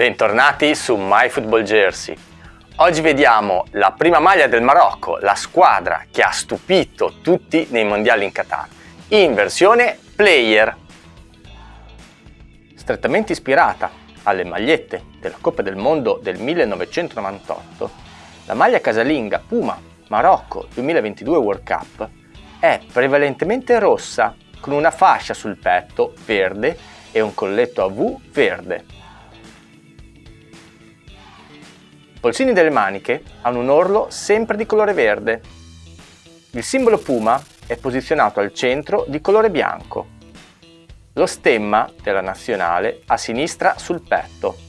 Bentornati su MyFootballJersey. Oggi vediamo la prima maglia del Marocco, la squadra che ha stupito tutti nei mondiali in Qatar, in versione player. Strettamente ispirata alle magliette della Coppa del Mondo del 1998, la maglia casalinga Puma Marocco 2022 World Cup è prevalentemente rossa con una fascia sul petto verde e un colletto a V verde. Polsini delle maniche hanno un orlo sempre di colore verde. Il simbolo Puma è posizionato al centro di colore bianco. Lo stemma della nazionale a sinistra sul petto.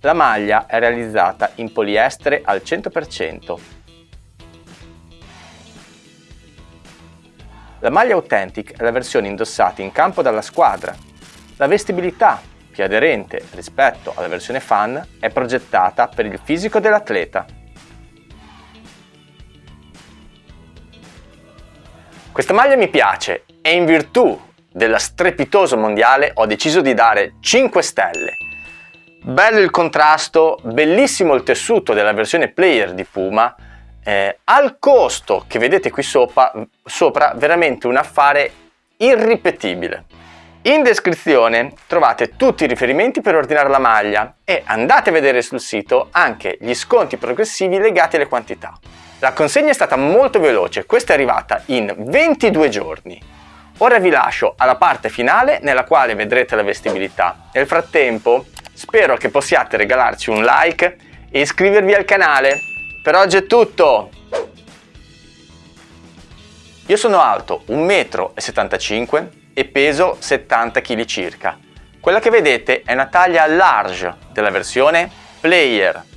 La maglia è realizzata in poliestere al 100%. La maglia Authentic è la versione indossata in campo dalla squadra. La vestibilità più aderente rispetto alla versione fan, è progettata per il fisico dell'atleta. Questa maglia mi piace e in virtù della strepitoso mondiale ho deciso di dare 5 stelle. Bello il contrasto, bellissimo il tessuto della versione player di Puma, eh, al costo che vedete qui sopra, sopra veramente un affare irripetibile. In descrizione trovate tutti i riferimenti per ordinare la maglia e andate a vedere sul sito anche gli sconti progressivi legati alle quantità. La consegna è stata molto veloce, questa è arrivata in 22 giorni. Ora vi lascio alla parte finale nella quale vedrete la vestibilità. Nel frattempo spero che possiate regalarci un like e iscrivervi al canale. Per oggi è tutto! Io sono alto 1,75 m e peso 70 kg circa. Quella che vedete è una taglia large della versione Player